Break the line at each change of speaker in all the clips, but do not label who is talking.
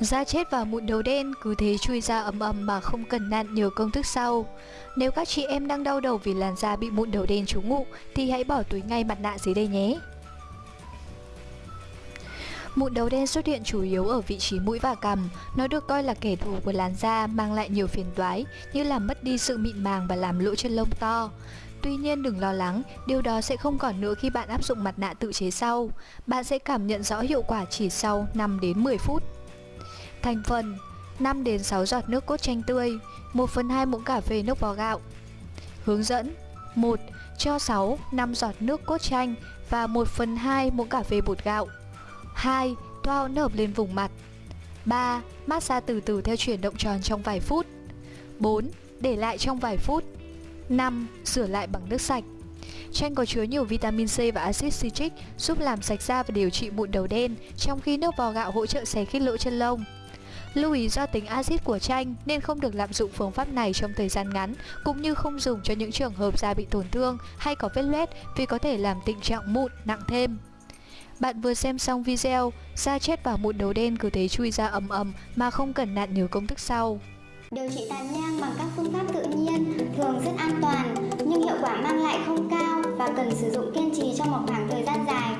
Da chết và mụn đầu đen cứ thế chui ra ầm ầm mà không cần nặn nhiều công thức sau. Nếu các chị em đang đau đầu vì làn da bị mụn đầu đen trú ngụ thì hãy bỏ túi ngay mặt nạ dưới đây nhé. Mụn đầu đen xuất hiện chủ yếu ở vị trí mũi và cằm. Nó được coi là kẻ thù của làn da, mang lại nhiều phiền toái như làm mất đi sự mịn màng và làm lỗ chân lông to. Tuy nhiên đừng lo lắng, điều đó sẽ không còn nữa khi bạn áp dụng mặt nạ tự chế sau. Bạn sẽ cảm nhận rõ hiệu quả chỉ sau 5 đến 10 phút. Thành phần 5 đến 6 giọt nước cốt chanh tươi, 1 phần 2 muỗng cà phê nước vo gạo. Hướng dẫn 1. Cho 6, 5 giọt nước cốt chanh và 1 phần 2 muỗng cà phê bột gạo. 2. Thoa hỗn hợp lên vùng mặt 3. Massage từ từ theo chuyển động tròn trong vài phút 4. Để lại trong vài phút 5. Rửa lại bằng nước sạch Chanh có chứa nhiều vitamin C và axit citric giúp làm sạch da và điều trị mụn đầu đen, trong khi nước bò gạo hỗ trợ xé khít lỗ chân lông. Lưu ý do tính axit của chanh nên không được lạm dụng phương pháp này trong thời gian ngắn, cũng như không dùng cho những trường hợp da bị tổn thương hay có vết loét vì có thể làm tình trạng mụn nặng thêm. Bạn vừa xem xong video, da chết và mụn đầu đen cứ thế chui ra ầm ầm mà không cần nạn nhiều công thức sau.
Điều trị tàn nhang bằng các phương pháp tự nhiên thường rất an toàn nhưng hiệu quả mang lại không cao và cần sử dụng kiên trì trong một khoảng thời gian dài.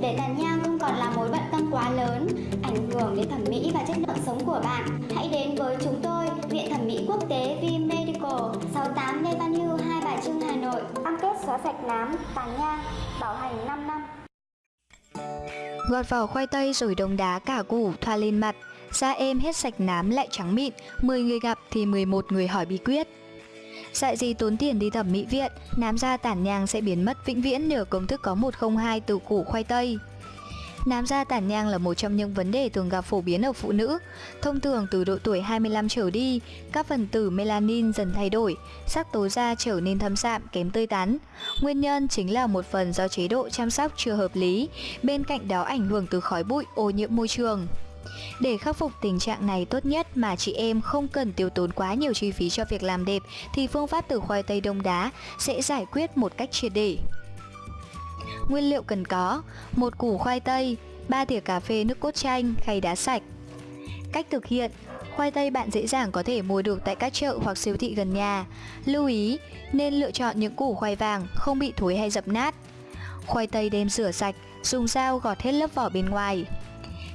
Để tàn nhang không còn là mối bận tâm quá lớn, ảnh hưởng đến thẩm mỹ và chất lượng sống của bạn, hãy đến với chúng tôi, Viện Thẩm mỹ Quốc tế V Medical, 68 Lê Văn Hưu, Hai Bà Trưng, Hà Nội. Cam kết xóa sạch nám, tàn nhang, bảo hành 5 năm.
Gọt vỏ khoai tây rồi đông đá cả củ thoa lên mặt Da êm hết sạch nám lại trắng mịn 10 người gặp thì 11 người hỏi bí quyết Dạy gì tốn tiền đi thẩm mỹ viện Nám da tản nhang sẽ biến mất vĩnh viễn nhờ công thức có 102 từ củ khoai tây Nám da tản nhang là một trong những vấn đề thường gặp phổ biến ở phụ nữ. Thông thường từ độ tuổi 25 trở đi, các phần tử melanin dần thay đổi, sắc tố da trở nên thâm sạm, kém tươi tắn. Nguyên nhân chính là một phần do chế độ chăm sóc chưa hợp lý, bên cạnh đó ảnh hưởng từ khói bụi, ô nhiễm môi trường. Để khắc phục tình trạng này tốt nhất mà chị em không cần tiêu tốn quá nhiều chi phí cho việc làm đẹp thì phương pháp từ khoai tây đông đá sẽ giải quyết một cách triệt để. Nguyên liệu cần có một củ khoai tây, 3 thìa cà phê nước cốt chanh, khay đá sạch. Cách thực hiện Khoai tây bạn dễ dàng có thể mua được tại các chợ hoặc siêu thị gần nhà. Lưu ý, nên lựa chọn những củ khoai vàng, không bị thối hay dập nát. Khoai tây đem rửa sạch, dùng dao gọt hết lớp vỏ bên ngoài.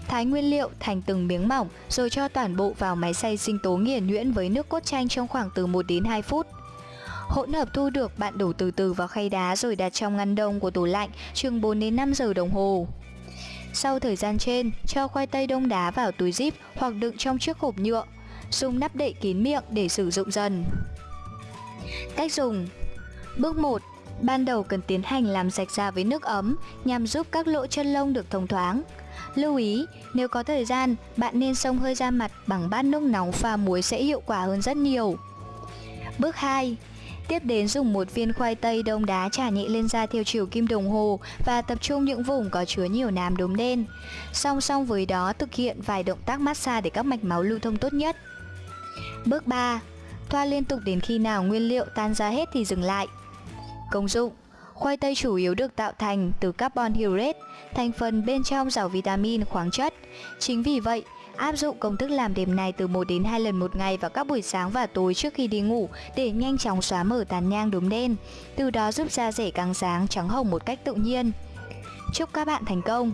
Thái nguyên liệu thành từng miếng mỏng rồi cho toàn bộ vào máy xay sinh tố nghiền nhuyễn với nước cốt chanh trong khoảng từ 1 đến 2 phút. Hỗn hợp thu được bạn đổ từ từ vào khay đá rồi đặt trong ngăn đông của tủ lạnh chừng 4 đến 5 giờ đồng hồ. Sau thời gian trên, cho khoai tây đông đá vào túi zip hoặc đựng trong chiếc hộp nhựa. Dùng nắp đậy kín miệng để sử dụng dần. Cách dùng Bước 1. Ban đầu cần tiến hành làm sạch da với nước ấm nhằm giúp các lỗ chân lông được thông thoáng. Lưu ý, nếu có thời gian, bạn nên xông hơi da mặt bằng bát nước nóng pha muối sẽ hiệu quả hơn rất nhiều. Bước 2. Tiếp đến dùng một viên khoai tây đông đá trả nhẹ lên da theo chiều kim đồng hồ và tập trung những vùng có chứa nhiều nám đốm đen. Song song với đó thực hiện vài động tác massage để các mạch máu lưu thông tốt nhất. Bước 3. Thoa liên tục đến khi nào nguyên liệu tan ra hết thì dừng lại. Công dụng Khoai tây chủ yếu được tạo thành từ carbon hydrate, thành phần bên trong giàu vitamin, khoáng chất. Chính vì vậy, áp dụng công thức làm đẹp này từ 1 đến 2 lần một ngày vào các buổi sáng và tối trước khi đi ngủ để nhanh chóng xóa mở tàn nhang đốm đen, từ đó giúp da rẻ càng sáng, trắng hồng một cách tự nhiên. Chúc các bạn thành công!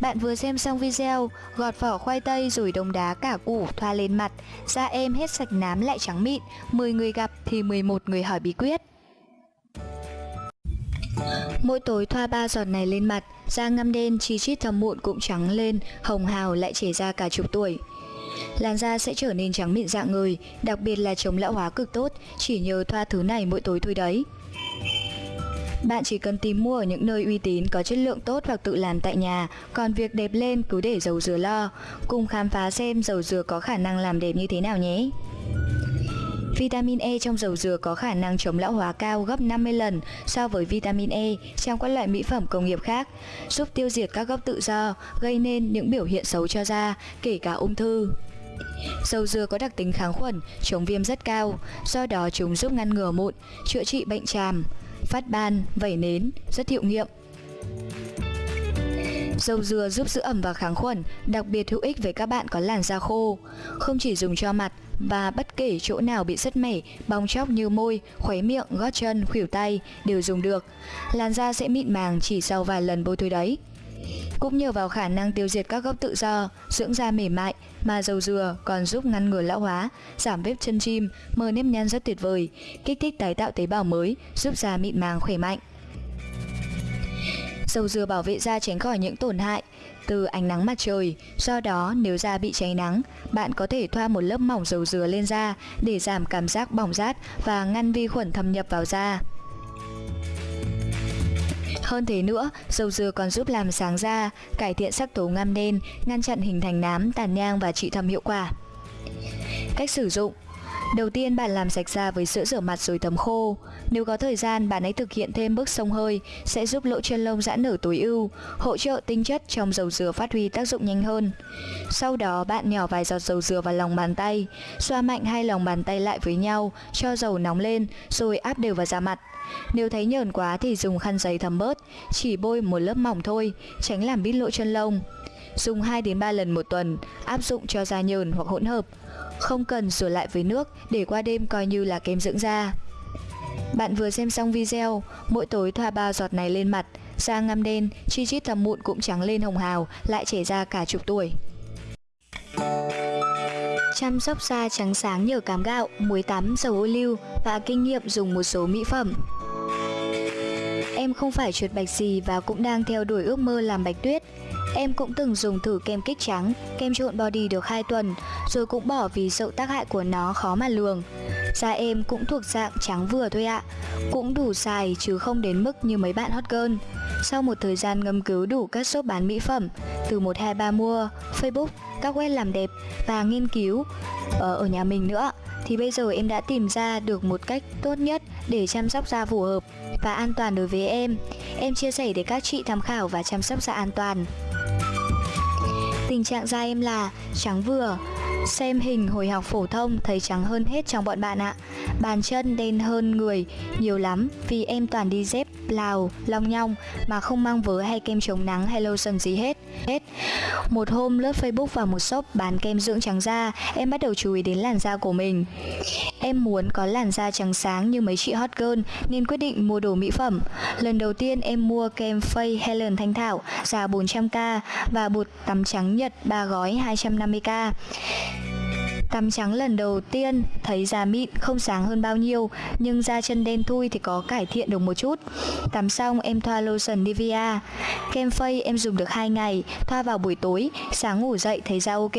Bạn vừa xem xong video, gọt vỏ khoai tây rồi đông đá cả củ thoa lên mặt, da em hết sạch nám lại trắng mịn, 10 người gặp thì 11 người hỏi bí quyết. Mỗi tối thoa ba giọt này lên mặt, da ngăm đen, chi chít thâm mụn cũng trắng lên, hồng hào lại trẻ ra cả chục tuổi. Làn da sẽ trở nên trắng mịn dạng người, đặc biệt là chống lão hóa cực tốt, chỉ nhờ thoa thứ này mỗi tối thôi đấy. Bạn chỉ cần tìm mua ở những nơi uy tín có chất lượng tốt hoặc tự làm tại nhà, còn việc đẹp lên cứ để dầu dừa lo. Cùng khám phá xem dầu dừa có khả năng làm đẹp như thế nào nhé. Vitamin E trong dầu dừa có khả năng chống lão hóa cao gấp 50 lần so với vitamin E trong các loại mỹ phẩm công nghiệp khác, giúp tiêu diệt các gốc tự do, gây nên những biểu hiện xấu cho da, kể cả ung thư. Dầu dừa có đặc tính kháng khuẩn, chống viêm rất cao, do đó chúng giúp ngăn ngừa mụn, chữa trị bệnh tràm, phát ban, vẩy nến, rất hiệu nghiệm. Dầu dừa giúp giữ ẩm và kháng khuẩn, đặc biệt hữu ích với các bạn có làn da khô. Không chỉ dùng cho mặt và bất kể chỗ nào bị sứt mẻ, bong chóc như môi, khuấy miệng, gót chân, khuỷu tay đều dùng được. Làn da sẽ mịn màng chỉ sau vài lần bôi thôi đấy. Cũng nhờ vào khả năng tiêu diệt các gốc tự do, dưỡng da mềm mại mà dầu dừa còn giúp ngăn ngừa lão hóa, giảm vết chân chim, mờ nếp nhăn rất tuyệt vời, kích thích tái tạo tế bào mới, giúp da mịn màng khỏe mạnh. Dầu dừa bảo vệ da tránh khỏi những tổn hại từ ánh nắng mặt trời. Do đó, nếu da bị cháy nắng, bạn có thể thoa một lớp mỏng dầu dừa lên da để giảm cảm giác bỏng rát và ngăn vi khuẩn thâm nhập vào da. Hơn thế nữa, dầu dừa còn giúp làm sáng da, cải thiện sắc tố ngăm đen, ngăn chặn hình thành nám, tàn nhang và trị thâm hiệu quả. Cách sử dụng Đầu tiên bạn làm sạch da với sữa rửa mặt rồi thấm khô. Nếu có thời gian, bạn hãy thực hiện thêm bước sông hơi sẽ giúp lỗ chân lông giãn nở tối ưu, hỗ trợ tinh chất trong dầu dừa phát huy tác dụng nhanh hơn. Sau đó bạn nhỏ vài giọt dầu dừa vào lòng bàn tay, xoa mạnh hai lòng bàn tay lại với nhau, cho dầu nóng lên rồi áp đều vào da mặt. Nếu thấy nhờn quá thì dùng khăn giấy thấm bớt, chỉ bôi một lớp mỏng thôi, tránh làm bít lỗ chân lông. Dùng 2 đến 3 lần một tuần, áp dụng cho da nhờn hoặc hỗn hợp. Không cần rửa lại với nước để qua đêm coi như là kem dưỡng da. Bạn vừa xem xong video, mỗi tối thoa ba giọt này lên mặt, da ngăm đen, chi chít thầm mụn cũng trắng lên hồng hào, lại trẻ ra cả chục tuổi. Chăm sóc da trắng sáng nhờ cám gạo, muối tắm, dầu ô liu và kinh nghiệm dùng một số mỹ phẩm. Em không phải chuột bạch gì và cũng đang theo đuổi ước mơ làm bạch tuyết. Em cũng từng dùng thử kem kích trắng, kem trộn body được 2 tuần, rồi cũng bỏ vì sợ tác hại của nó khó mà lường. Da em cũng thuộc dạng trắng vừa thôi ạ, cũng đủ xài chứ không đến mức như mấy bạn hot girl. Sau một thời gian ngâm cứu đủ các shop bán mỹ phẩm, từ 123 mua, Facebook, các web làm đẹp và nghiên cứu ở, ở nhà mình nữa, thì bây giờ em đã tìm ra được một cách tốt nhất để chăm sóc da phù hợp và an toàn đối với em. Em chia sẻ để các chị tham khảo và chăm sóc da an toàn. Tình trạng da em là trắng vừa, Xem hình hồi học phổ thông thấy trắng hơn hết trong bọn bạn ạ. Bàn chân đen hơn người nhiều lắm Vì em toàn đi dép, lào, long nhong Mà không mang vớ hay kem chống nắng hay lotion gì hết. Hết. Một hôm lướt Facebook vào một shop bán kem dưỡng trắng da Em bắt đầu chú ý đến làn da của mình. Em muốn có làn da trắng sáng như mấy chị hot girl Nên quyết định mua đồ mỹ phẩm. Lần đầu tiên em mua kem Fay Helen Thanh Thảo giá 400k Và bột tắm trắng Nhật 3 gói 250k Tắm trắng lần đầu tiên thấy da mịn không sáng hơn bao nhiêu nhưng da chân đen thui thì có cải thiện được một chút. Tắm xong em thoa lotion Nivea. Kem phây em dùng được 2 ngày, thoa vào buổi tối, sáng ngủ dậy thấy da ok.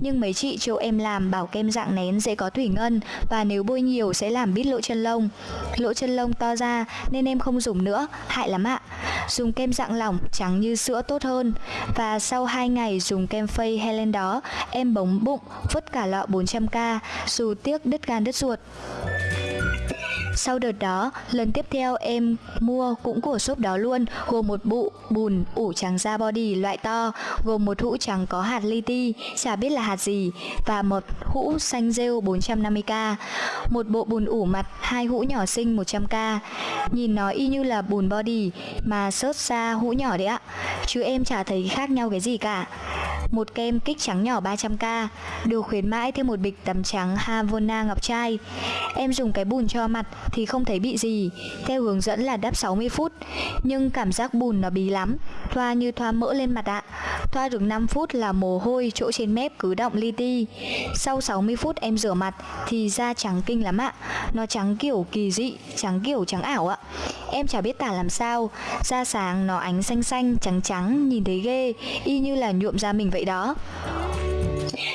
Nhưng mấy chị chỗ em làm bảo kem dạng nén dễ có thủy ngân và nếu bôi nhiều sẽ làm bít lỗ chân lông. Lỗ chân lông to ra nên em không dùng nữa, hại lắm ạ. Dùng kem dạng lỏng trắng như sữa tốt hơn. Và sau 2 ngày dùng kem phây Helen đó, em bóng bụng, vứt cả lọ 400k dù tiếc đứt gan đứt ruột. Sau đợt đó, lần tiếp theo em mua cũng của shop đó luôn, gồm một bụ bùn ủ trắng da body loại to, gồm một hũ trắng có hạt li ti, chả biết là hạt gì, và một hũ xanh rêu 450k, một bộ bùn ủ mặt, hai hũ nhỏ xinh 100k. Nhìn nó y như là bùn body mà sớt xa hũ nhỏ đấy ạ, chứ em chả thấy khác nhau cái gì cả một kem kích trắng nhỏ 300k, được khuyến mãi thêm một bịch tắm trắng Havana ngọc trai. Em dùng cái bùn cho mặt thì không thấy bị gì, theo hướng dẫn là đắp 60 phút, nhưng cảm giác bùn nó bí lắm, thoa như thoa mỡ lên mặt ạ. Thoa được 5 phút là mồ hôi chỗ trên mép cứ động li ti. Sau 60 phút em rửa mặt thì da trắng kinh lắm ạ. Nó trắng kiểu kỳ dị, trắng kiểu trắng ảo ạ. Em chả biết tả làm sao, da sáng nó ánh xanh xanh, trắng trắng, nhìn thấy ghê, y như là nhuộm da mình vậy đó.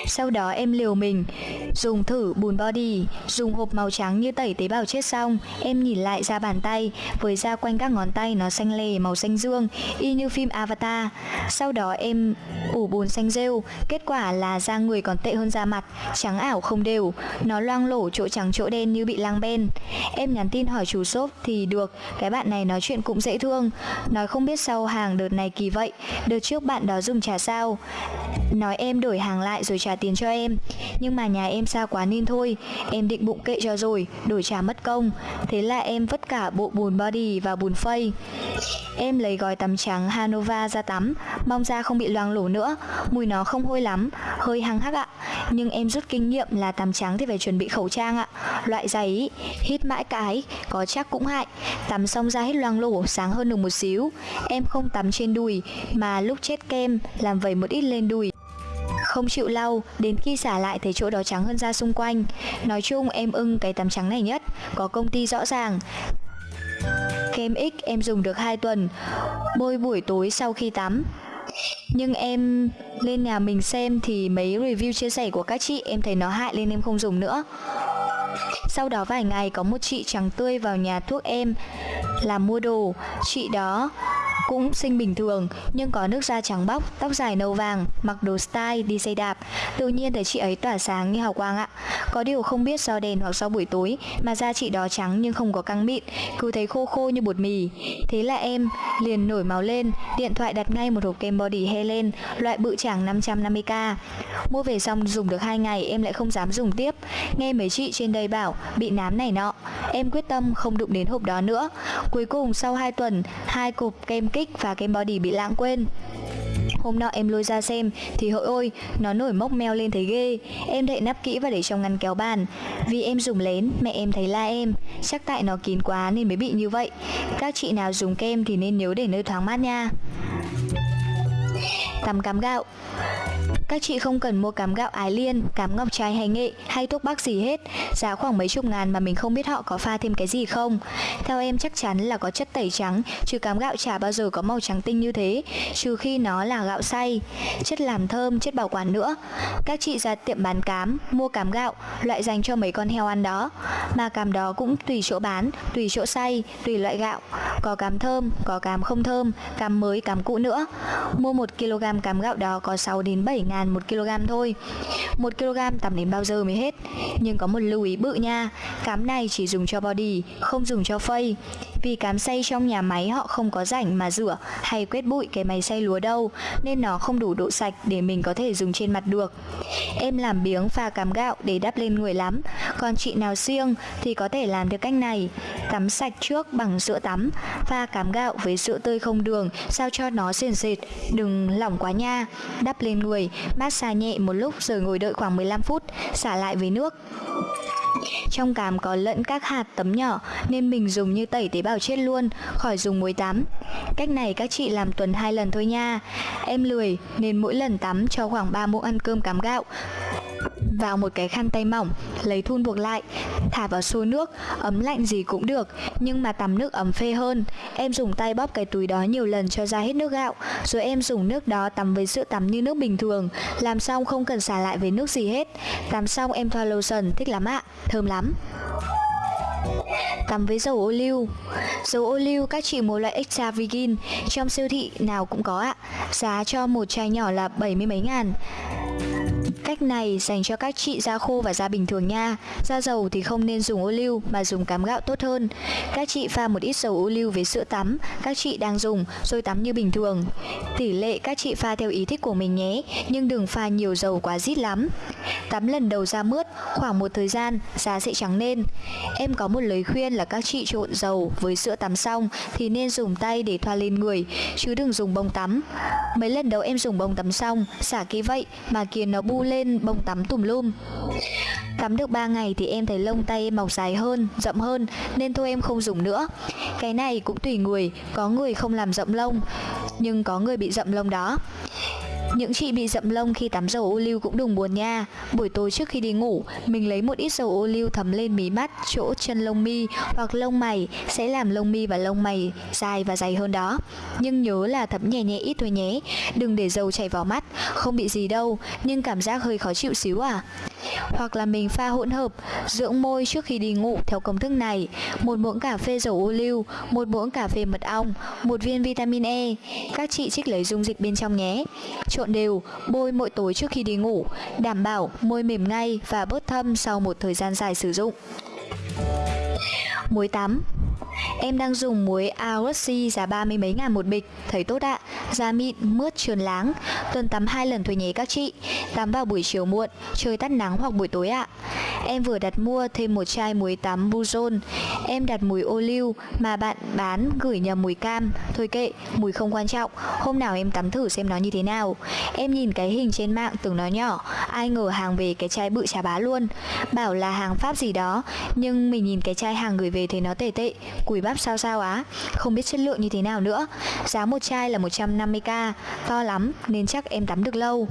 Sau đó em liều mình. Dùng thử bùn body. Dùng hộp màu trắng như tẩy tế bào chết xong. Em nhìn lại da bàn tay. Với da quanh các ngón tay nó xanh lè, màu xanh dương, Y như phim Avatar. Sau đó em ủ bùn xanh rêu. Kết quả là da người còn tệ hơn da mặt. Trắng ảo không đều. Nó loang lổ chỗ trắng chỗ đen như bị lang ben. Em nhắn tin hỏi chủ shop thì được. Cái bạn này nói chuyện cũng dễ thương. Nói không biết sau hàng đợt này kỳ vậy. Đợt trước bạn đó dùng trà sao. Nói em đổi hàng lại rồi trả tiền cho em. Nhưng mà nhà em xa quá nên thôi, Em định bụng kệ cho rồi, Đổi trả mất công. Thế là em vứt cả bộ bùn body và bùn phây. Em lấy gói tắm trắng Hanova ra tắm, Mong da không bị loang lổ nữa. Mùi nó không hôi lắm, Hơi hăng hắc ạ. Nhưng em rút kinh nghiệm là tắm trắng thì phải chuẩn bị khẩu trang ạ. Loại giày hít mãi cái, Có chắc cũng hại. Tắm xong da hết loang lổ, sáng hơn được một xíu. Em không tắm trên đùi, Mà lúc chết kem, làm vẩy một ít lên đùi không chịu lau, đến khi xả lại thấy chỗ đó trắng hơn da xung quanh. Nói chung em ưng cái tắm trắng này nhất, có công ty rõ ràng. Kem X em dùng được 2 tuần, bôi buổi tối sau khi tắm. Nhưng em lên nhà mình xem thì mấy review chia sẻ của các chị em thấy nó hại nên em không dùng nữa. Sau đó vài ngày có một chị trắng tươi vào nhà thuốc em làm mua đồ. Chị đó cũng xinh bình thường nhưng có nước da trắng bóc, tóc dài nâu vàng, mặc đồ style đi xe đạp. Tự nhiên thấy chị ấy tỏa sáng như hào quang ạ. Có điều không biết do đèn hoặc do buổi tối mà da chị đó trắng nhưng không có căng mịn, cứ thấy khô khô như bột mì. Thế là em liền nổi máu lên, điện thoại đặt ngay một hộp kem body Helen loại bự chảng 550k. Mua về xong dùng được 2 ngày em lại không dám dùng tiếp. Nghe mấy chị trên đây bảo bị nám này nọ. Em quyết tâm không đụng đến hộp đó nữa. Cuối cùng sau 2 tuần, hai cục kem kết kích và kem body bị lãng quên. Hôm nọ em lôi ra xem thì hỡi ôi, nó nổi mốc meo lên thấy ghê. Em đậy nắp kỹ và để trong ngăn kéo bàn. Vì em dùng lén, mẹ em thấy la em. Chắc tại nó kín quá nên mới bị như vậy. Các chị nào dùng kem thì nên nhớ để nơi thoáng mát nha. Tắm cắm gạo các chị không cần mua cám gạo ái liên, cám ngọc trai hay nghệ hay thuốc bắc gì hết. Giá khoảng mấy chục ngàn mà mình không biết họ có pha thêm cái gì không. Theo em chắc chắn là có chất tẩy trắng Chứ cám gạo chả bao giờ có màu trắng tinh như thế Trừ khi nó là gạo xay. Chất làm thơm, chất bảo quản nữa. Các chị ra tiệm bán cám, mua cám gạo Loại dành cho mấy con heo ăn đó. Mà cám đó cũng tùy chỗ bán, tùy chỗ xay, tùy loại gạo. Có cám thơm, có cám không thơm, cám mới, cám cũ nữa. Mua 1 kg cám gạo đó có 6 đến 7 ngàn ngàn một kg thôi. Một kg tầm đến bao giờ mới hết? Nhưng có một lưu ý bự nha cám này chỉ dùng cho body, không dùng cho face vì cám xay trong nhà máy họ không có rảnh mà rửa hay quét bụi cái máy xay lúa đâu, nên nó không đủ độ sạch để mình có thể dùng trên mặt được. Em làm biếng pha cám gạo để đắp lên người lắm. Còn chị nào siêng thì có thể làm được cách này. Tắm sạch trước bằng sữa tắm, pha cám gạo với sữa tươi không đường, sao cho nó sền sệt đừng lỏng quá nha. Đắp lên người, massage nhẹ một lúc rồi ngồi đợi khoảng 15 phút, xả lại với nước trong cám có lẫn các hạt tấm nhỏ nên mình dùng như tẩy tế bào chết luôn, khỏi dùng muối tắm. Cách này các chị làm tuần hai lần thôi nha. Em lười nên mỗi lần tắm cho khoảng 3 muỗng ăn cơm cám gạo vào một cái khăn tay mỏng, lấy thun buộc lại, thả vào xô nước, ấm lạnh gì cũng được, nhưng mà tắm nước ấm phê hơn. Em dùng tay bóp cái túi đó nhiều lần cho ra hết nước gạo, rồi em dùng nước đó tắm với sữa tắm như nước bình thường, làm xong không cần xả lại với nước gì hết. Tắm xong em thoa lotion, thích lắm ạ, thơm lắm. Tắm với dầu ô liu Dầu ô liu các chị mua loại extra virgin Trong siêu thị nào cũng có ạ Giá cho một chai nhỏ là 70 mấy ngàn Cách này dành cho các chị da khô và da bình thường nha. Da dầu thì không nên dùng ô liu mà dùng cám gạo tốt hơn. Các chị pha một ít dầu ô liu với sữa tắm, các chị đang dùng rồi tắm như bình thường. Tỷ lệ các chị pha theo ý thích của mình nhé, nhưng đừng pha nhiều dầu quá rít lắm. Tắm lần đầu da mướt, khoảng một thời gian da sẽ trắng lên. Em có một lời khuyên là các chị trộn dầu với sữa tắm xong thì nên dùng tay để thoa lên người, chứ đừng dùng bông tắm. Mấy lần đầu em dùng bông tắm xong, xả kỹ vậy mà kia nó bu lên bông tắm tùm lum Tắm được 3 ngày thì em thấy lông tay em mọc dài hơn, rậm hơn Nên thôi em không dùng nữa Cái này cũng tùy người, có người không làm rậm lông Nhưng có người bị rậm lông đó những chị bị rậm lông khi tắm dầu ô liu cũng đừng buồn nha. Buổi tối trước khi đi ngủ, mình lấy một ít dầu ô liu thấm lên mí mắt, chỗ chân lông mi hoặc lông mày sẽ làm lông mi và lông mày dài và dày hơn đó. Nhưng nhớ là thấm nhẹ nhẹ ít thôi nhé. Đừng để dầu chảy vào mắt, không bị gì đâu, nhưng cảm giác hơi khó chịu xíu à. Hoặc là mình pha hỗn hợp dưỡng môi trước khi đi ngủ theo công thức này. Một muỗng cà phê dầu ô liu, một muỗng cà phê mật ong, một viên vitamin E. Các chị trích lấy dung dịch bên trong nhé trộn đều, bôi mỗi tối trước khi đi ngủ, đảm bảo môi mềm ngay và bớt thâm sau một thời gian dài sử dụng. Muối tắm Em đang dùng muối Aoxy giá ba mươi mấy ngàn một bịch, thấy tốt ạ. Da mịn, mướt, trơn láng. Tuần tắm hai lần thôi nhé các chị. Tắm vào buổi chiều muộn, trời tắt nắng hoặc buổi tối ạ. Em vừa đặt mua thêm một chai muối tắm Buzon, Em đặt mùi ô liu mà bạn bán gửi nhầm mùi cam. Thôi kệ, mùi không quan trọng. Hôm nào em tắm thử xem nó như thế nào. Em nhìn cái hình trên mạng tưởng nó nhỏ, ai ngờ hàng về cái chai bự chà bá luôn. Bảo là hàng Pháp gì đó, nhưng mình nhìn cái chai hàng gửi về thấy nó tệ tệ, cùi bắp sao sao á, không biết chất lượng như thế nào nữa. Giá một chai là 150k, to lắm nên chắc em tắm được lâu.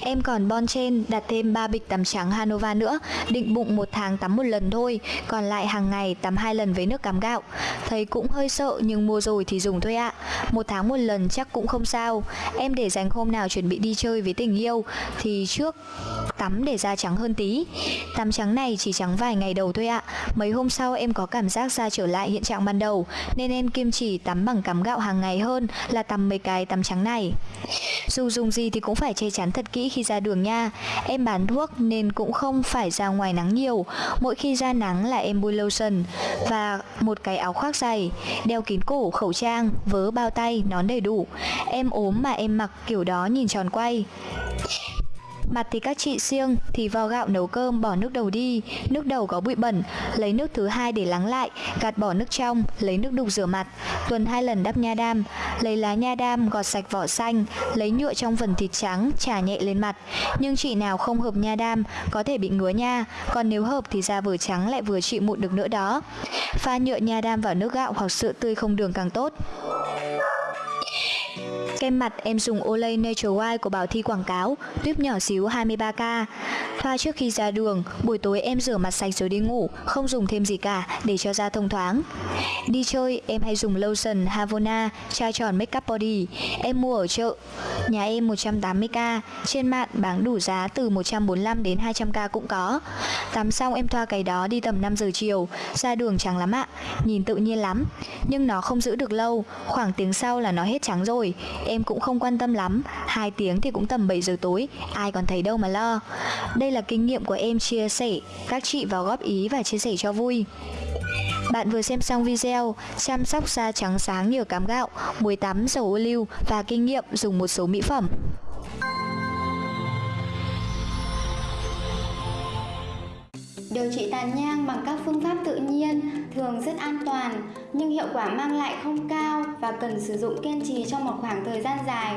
Em còn bon trên đặt thêm 3 bịch tắm trắng Hanova nữa, định bụng một tháng tắm một lần thôi, còn lại hàng ngày tắm hai lần với nước cám gạo. Thấy cũng hơi sợ nhưng mua rồi thì dùng thôi ạ. Một tháng một lần chắc cũng không sao. Em để dành hôm nào chuẩn bị đi chơi với tình yêu thì trước tắm để da trắng hơn tí. Tắm trắng này chỉ trắng vài ngày đầu thôi ạ. Mấy hôm sau em có cảm giác da trở lại hiện trạng ban đầu nên em kiêm chỉ tắm bằng cám gạo hàng ngày hơn là tắm mấy cái tắm trắng này. Dù dùng gì thì cũng phải che chắn thật kỹ khi ra đường nha. Em bán thuốc nên cũng không phải ra ngoài nắng nhiều. Mỗi khi ra nắng là em bôi lotion và một cái áo khoác dày, đeo kín cổ, khẩu trang, vớ bao tay, nón đầy đủ. Em ốm mà em mặc kiểu đó nhìn tròn quay. Mặt thì các chị siêng thì vo gạo nấu cơm bỏ nước đầu đi, nước đầu có bụi bẩn, lấy nước thứ hai để lắng lại, gạt bỏ nước trong, lấy nước đục rửa mặt, tuần hai lần đắp nha đam, lấy lá nha đam gọt sạch vỏ xanh, lấy nhựa trong phần thịt trắng trà nhẹ lên mặt. Nhưng chị nào không hợp nha đam có thể bị ngứa nha, còn nếu hợp thì da vừa trắng lại vừa trị mụn được nữa đó. Pha nhựa nha đam vào nước gạo hoặc sữa tươi không đường càng tốt. Kem mặt em dùng Olay Nature White của Bảo Thi quảng cáo, tuyếp nhỏ xíu 23k. Thoa trước khi ra đường, buổi tối em rửa mặt sạch rồi đi ngủ, không dùng thêm gì cả để cho da thông thoáng. Đi chơi, em hay dùng lotion Havona, chai tròn makeup body. Em mua ở chợ, nhà em 180k, trên mạng bán đủ giá từ 145 đến 200k cũng có. Tắm xong em thoa cái đó đi tầm 5 giờ chiều, ra đường trắng lắm ạ, nhìn tự nhiên lắm. Nhưng nó không giữ được lâu, khoảng tiếng sau là nó hết trắng rồi. Em cũng không quan tâm lắm, hai tiếng thì cũng tầm 7 giờ tối, ai còn thấy đâu mà lo. Đây là kinh nghiệm của em chia sẻ, các chị vào góp ý và chia sẻ cho vui. Bạn vừa xem xong video chăm sóc da trắng sáng nhờ cám gạo, muối tắm, dầu ô liu và kinh nghiệm dùng một số mỹ phẩm.
Điều trị tàn nhang bằng các phương pháp tự nhiên thường rất an toàn nhưng hiệu quả mang lại không cao và cần sử dụng kiên trì trong một khoảng thời gian dài.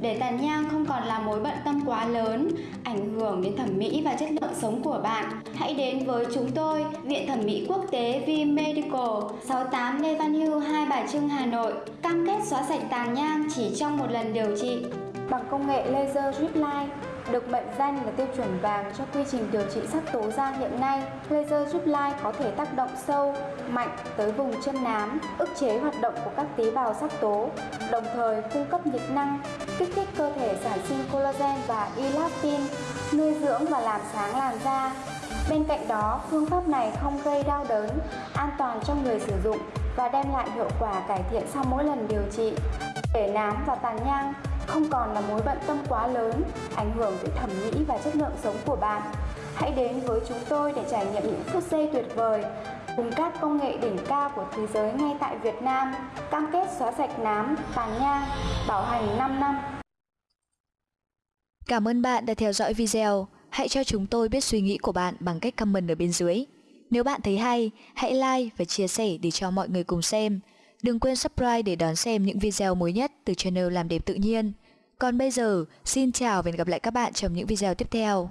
Để tàn nhang không còn là mối bận tâm quá lớn, ảnh hưởng đến thẩm mỹ và chất lượng sống của bạn, hãy đến với chúng tôi, Viện Thẩm mỹ Quốc tế V Medical, 68 Lê Văn Hưu, Hai Bà Trưng, Hà Nội, cam kết xóa sạch tàn nhang chỉ trong một lần điều trị bằng công nghệ laser drip line được mệnh danh là tiêu chuẩn vàng cho quy trình điều trị sắc tố da hiện nay, laser giúp lai có thể tác động sâu, mạnh tới vùng chân nám, ức chế hoạt động của các tế bào sắc tố, đồng thời cung cấp nhiệt năng, kích thích cơ thể sản sinh collagen và elastin, nuôi dưỡng và làm sáng làn da. Bên cạnh đó, phương pháp này không gây đau đớn, an toàn cho người sử dụng và đem lại hiệu quả cải thiện sau mỗi lần điều trị. Để nám và tàn nhang không còn là mối bận tâm quá lớn, ảnh hưởng tới thẩm mỹ và chất lượng sống của bạn. Hãy đến với chúng tôi để trải nghiệm những phút giây tuyệt vời cùng các công nghệ đỉnh cao của thế giới ngay tại Việt Nam, cam kết xóa sạch nám, tàn nhang, bảo hành 5 năm.
Cảm ơn bạn đã theo dõi video. Hãy cho chúng tôi biết suy nghĩ của bạn bằng cách comment ở bên dưới. Nếu bạn thấy hay, hãy like và chia sẻ để cho mọi người cùng xem. Đừng quên subscribe để đón xem những video mới nhất từ channel Làm Đẹp Tự Nhiên. Còn bây giờ, xin chào và hẹn gặp lại các bạn trong những video tiếp theo.